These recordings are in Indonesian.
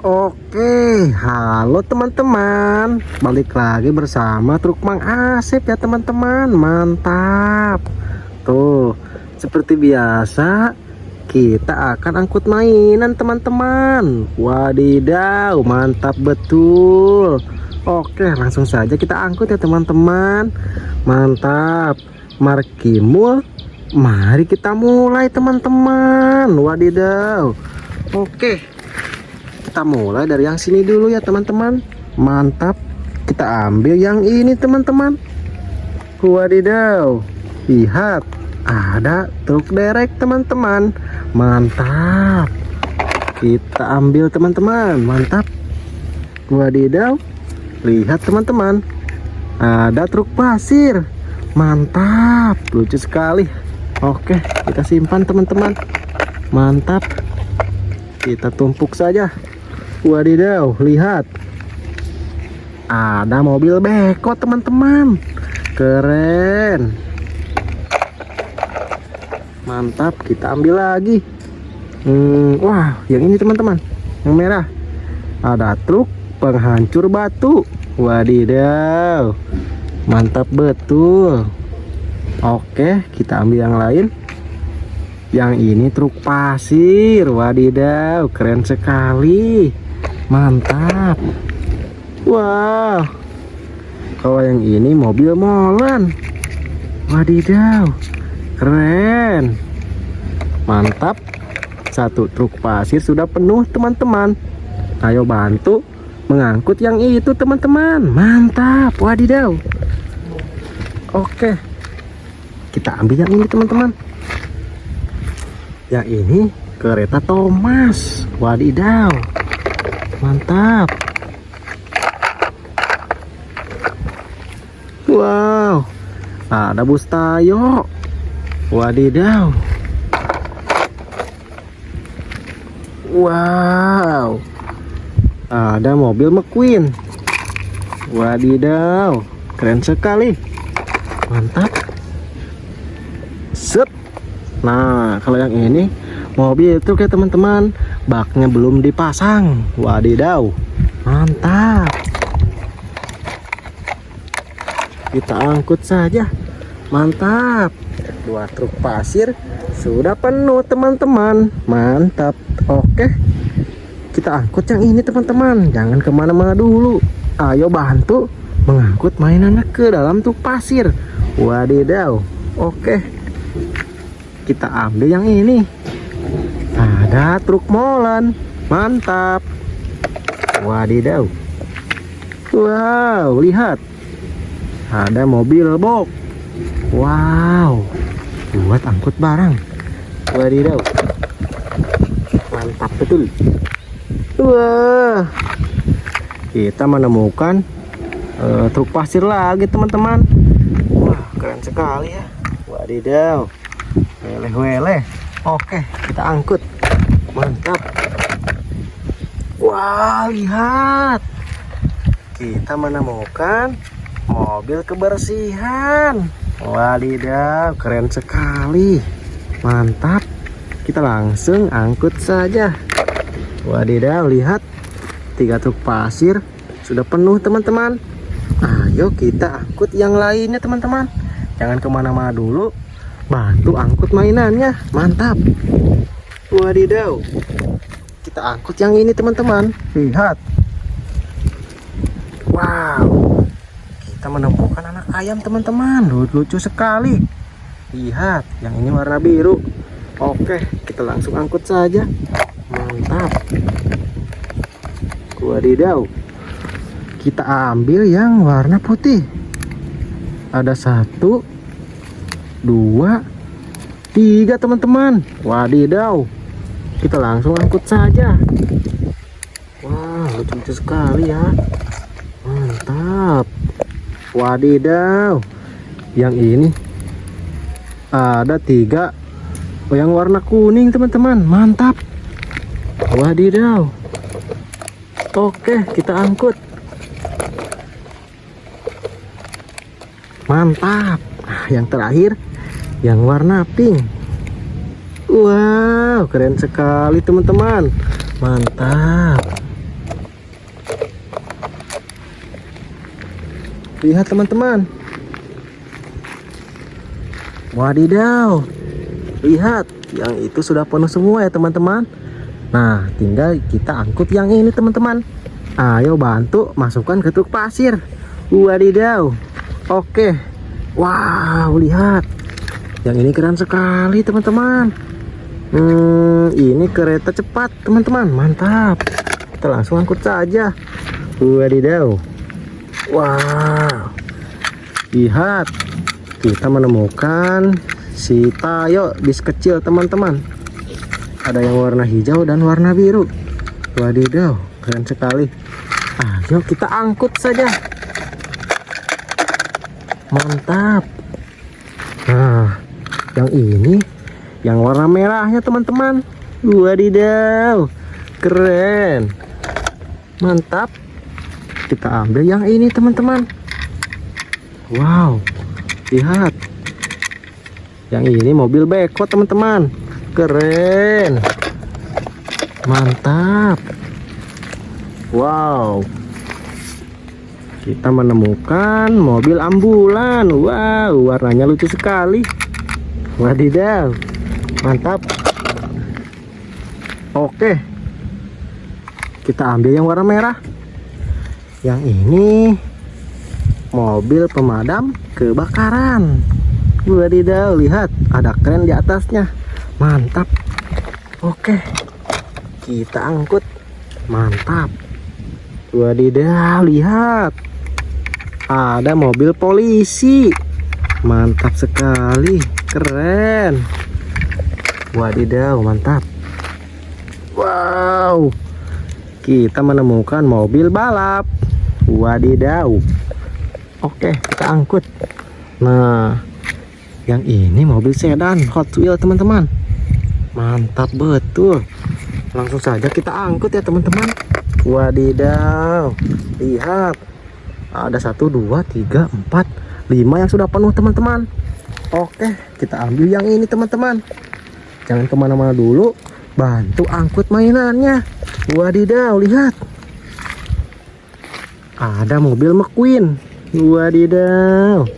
Oke, halo teman-teman. Balik lagi bersama truk Mang Asep ya teman-teman. Mantap. Tuh, seperti biasa kita akan angkut mainan teman-teman. Wadidaw, mantap betul. Oke, langsung saja kita angkut ya teman-teman. Mantap. Markimul. Mari kita mulai teman-teman. Wadidaw. Oke kita mulai dari yang sini dulu ya teman-teman. Mantap. Kita ambil yang ini teman-teman. Wadidaw. Lihat. Ada truk derek teman-teman. Mantap. Kita ambil teman-teman. Mantap. Wadidaw. Lihat teman-teman. Ada truk pasir. Mantap. Lucu sekali. Oke kita simpan teman-teman. Mantap. Kita tumpuk saja Wadidaw, lihat. Ada mobil beko, teman-teman. Keren. Mantap, kita ambil lagi. Hmm, wah, yang ini teman-teman. Yang merah. Ada truk penghancur batu. Wadidaw. Mantap betul. Oke, kita ambil yang lain yang ini truk pasir wadidaw keren sekali mantap. Wow kalau yang ini mobil molen. Wadidaw. Keren. Mantap. Satu truk pasir sudah penuh teman-teman. Ayo bantu mengangkut yang itu teman-teman. Mantap. Wadidaw. Oke. Kita ambil yang ini teman-teman. Yang ini kereta Thomas. Wadidaw mantap. Wow. Ada bus tayo wadidaw. Wow. Ada mobil McQueen. Wadidaw. Keren sekali. Mantap. Set. Nah kalau yang ini mobil itu kayak teman-teman baknya belum dipasang. Wadidaw mantap. Kita angkut saja. Mantap. Dua truk pasir sudah penuh teman-teman. Mantap. Oke. Kita angkut yang ini teman-teman. Jangan ke mana-mana dulu. Ayo bantu mengangkut mainannya ke dalam truk pasir. Wadidaw oke. Kita ambil yang ini ada truk molen mantap. Wadidaw. Wow lihat. Ada mobil box. Wow. Buat angkut barang. Wadidaw. Mantap betul. Wah. Kita menemukan uh, truk pasir lagi teman-teman. Wah keren sekali ya. Wadidaw. Weleh-weleh oke kita angkut. Mantap. Wah lihat. Kita menemukan mobil kebersihan. Wadidaw keren sekali. Mantap. Kita langsung angkut saja. Wadidaw lihat. Tiga truk pasir sudah penuh teman-teman. Ayo kita angkut yang lainnya teman-teman. Jangan ke mana-mana dulu bantu angkut mainannya. Mantap. Wadidaw. Kita angkut yang ini teman-teman. Lihat. Wow. Kita menemukan anak ayam teman-teman. Lucu sekali. Lihat yang ini warna biru. Oke kita langsung angkut saja. Mantap. Wadidaw. Kita ambil yang warna putih. Ada satu dua tiga teman-teman. Wadidaw. Kita langsung angkut saja. Wah lucu-lucu sekali ya. Mantap. Wadidaw. Yang ini ada tiga. Oh, yang warna kuning teman-teman. Mantap. Wadidaw. Oke kita angkut. Mantap. Nah, yang terakhir yang warna pink. Wow keren sekali teman-teman. Mantap. Lihat teman-teman. Wadidaw. Lihat yang itu sudah penuh semua ya teman-teman. Nah tinggal kita angkut yang ini teman-teman. Ayo bantu masukkan ke truk pasir. Wadidaw. Oke. Wow lihat yang ini keren sekali teman-teman. Hmm, ini kereta cepat teman-teman. Mantap. Kita langsung angkut saja. Wadidaw. Wow. Lihat. Kita menemukan si tayo bis kecil teman-teman. Ada yang warna hijau dan warna biru. Wadidaw keren sekali. Ayo kita angkut saja. Mantap. Nah yang ini yang warna merahnya teman-teman. Wadidaw keren. Mantap. Kita ambil yang ini teman-teman. Wow lihat. Yang ini mobil beko teman-teman. Keren. Mantap. Wow. Kita menemukan mobil ambulan. Wow warnanya lucu sekali wadidaw mantap. Oke kita ambil yang warna merah. Yang ini mobil pemadam kebakaran. Wadidaw lihat ada keren di atasnya. Mantap. Oke kita angkut. Mantap. Wadidaw lihat. Ada mobil polisi. Mantap sekali keren wadidaw mantap wow kita menemukan mobil balap wadidaw Oke, kita angkut. Nah, yang ini mobil sedan Hot Wheel teman-teman. Mantap betul. Langsung saja kita angkut ya teman-teman. Wadidaw. Lihat. Ada satu, dua, tiga, empat, lima yang sudah penuh teman-teman. Oke, kita ambil yang ini teman-teman. Jangan ke mana-mana dulu. Bantu angkut mainannya. Wadidaw, lihat. Ada mobil McQueen. Wadidaw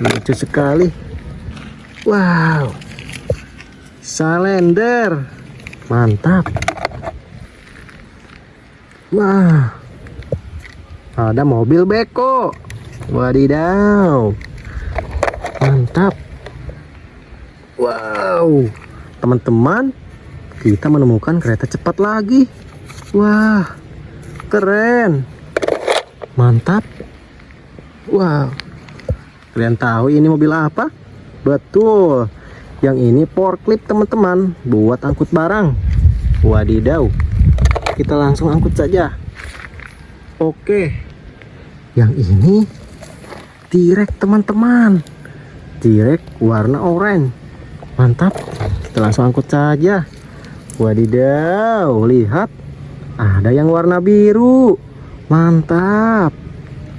Lucu sekali. Wow. Salender. Mantap. Wah. Ada mobil beko. Wadidaw. Mantap Wow Teman-teman Kita menemukan kereta cepat lagi Wah Keren Mantap Wow. Kalian tahu ini mobil apa? Betul. Yang ini forklift teman-teman, buat angkut barang. Wadidaw. Kita langsung angkut saja. Oke. Yang ini Tirek teman-teman. Tirek warna oranye. Mantap. Kita langsung angkut saja. Wadidaw, lihat. Ada yang warna biru. Mantap.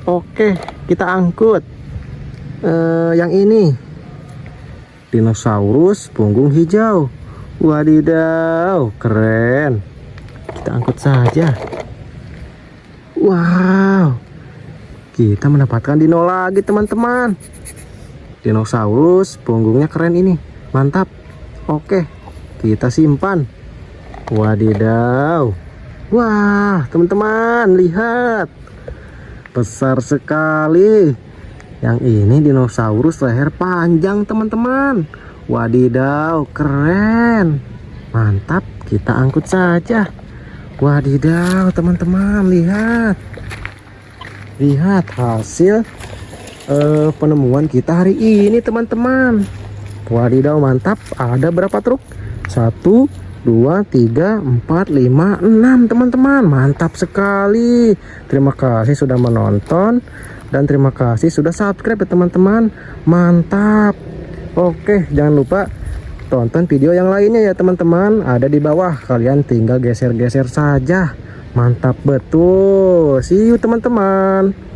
Oke, kita angkut uh, yang ini. Dinosaurus punggung hijau. Wadidaw, keren. Kita angkut saja. Wow. Kita mendapatkan dino lagi, teman-teman. Dinosaurus punggungnya keren ini. Mantap. Oke, kita simpan. Wadidaw. Wah, teman-teman, lihat. Besar sekali. Yang ini dinosaurus leher panjang teman-teman. Wadidaw keren. Mantap kita angkut saja. Wadidaw teman-teman lihat. Lihat hasil uh, penemuan kita hari ini teman-teman wadidaw mantap. Ada berapa truk? Satu 2 3 4 5 6 teman-teman mantap sekali. Terima kasih sudah menonton dan terima kasih sudah subscribe ya teman-teman. Mantap. Oke jangan lupa tonton video yang lainnya ya teman-teman. Ada di bawah. Kalian tinggal geser-geser saja. Mantap betul. See you teman-teman